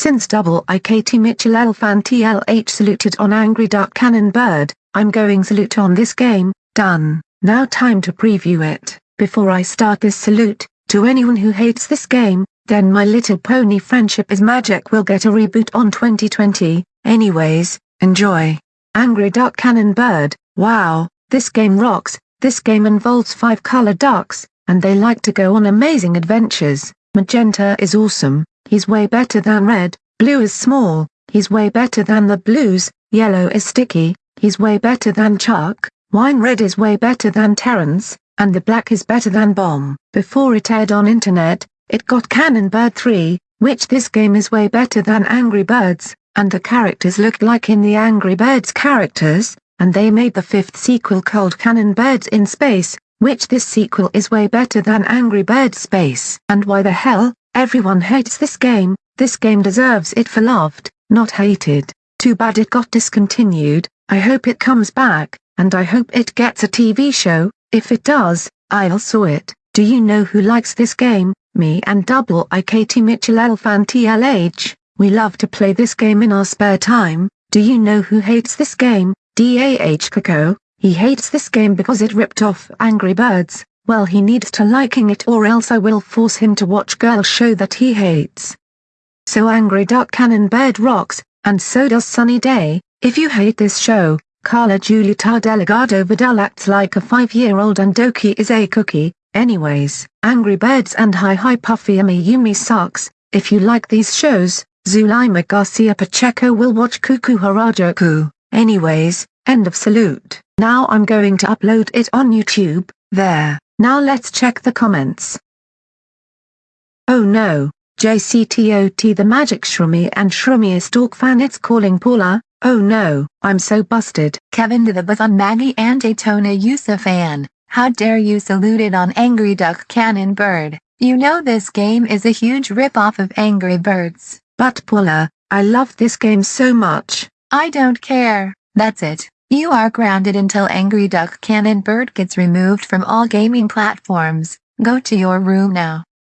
Since double I Katie Mitchell Elfan TLH saluted on Angry Duck Cannon Bird, I'm going salute on this game, done. Now time to preview it. Before I start this salute, to anyone who hates this game, then My Little Pony Friendship is Magic will get a reboot on 2020, anyways, enjoy. Angry Duck Cannon Bird, wow, this game rocks, this game involves five color ducks, and they like to go on amazing adventures. Magenta is awesome, he's way better than red, blue is small, he's way better than the blues, yellow is sticky, he's way better than Chuck, wine red is way better than Terrence, and the black is better than Bomb. Before it aired on internet, it got Cannon Bird 3, which this game is way better than Angry Birds, and the characters looked like in the Angry Birds characters, and they made the fifth sequel called Cannon Birds in Space, which this sequel is way better than Angry Birds Space. And why the hell, everyone hates this game, this game deserves it for loved, not hated. Too bad it got discontinued, I hope it comes back, and I hope it gets a TV show, if it does, I'll saw it. Do you know who likes this game? Me and Double I Katie Mitchell Elfan TLH, we love to play this game in our spare time. Do you know who hates this game? DAH Coco, he hates this game because it ripped off Angry Birds, well he needs to liking it or else I will force him to watch girl show that he hates. So Angry Duck Cannon Bird rocks, and so does Sunny Day, if you hate this show, Carla Julieta Delgado Vidal acts like a five-year-old and Doki is a cookie, anyways. Angry Birds and Hi Hi Puffy Yumi Yumi sucks, if you like these shows, Zulima Garcia Pacheco will watch Kuu Kuu Harajuku, anyways, end of salute. Now I'm going to upload it on YouTube, there. Now let's check the comments. Oh no, JCTOT the Magic Shroomy and Shroomy Stalk fan it's calling Paula, oh no, I'm so busted. Kevin to the buzz on Maggie and Daytona Yusa fan, how dare you salute it on Angry Duck Cannon Bird, you know this game is a huge rip-off of Angry Birds. But Paula, I love this game so much. I don't care, that's it. You are grounded until Angry Duck Cannon Bird gets removed from all gaming platforms. Go to your room now.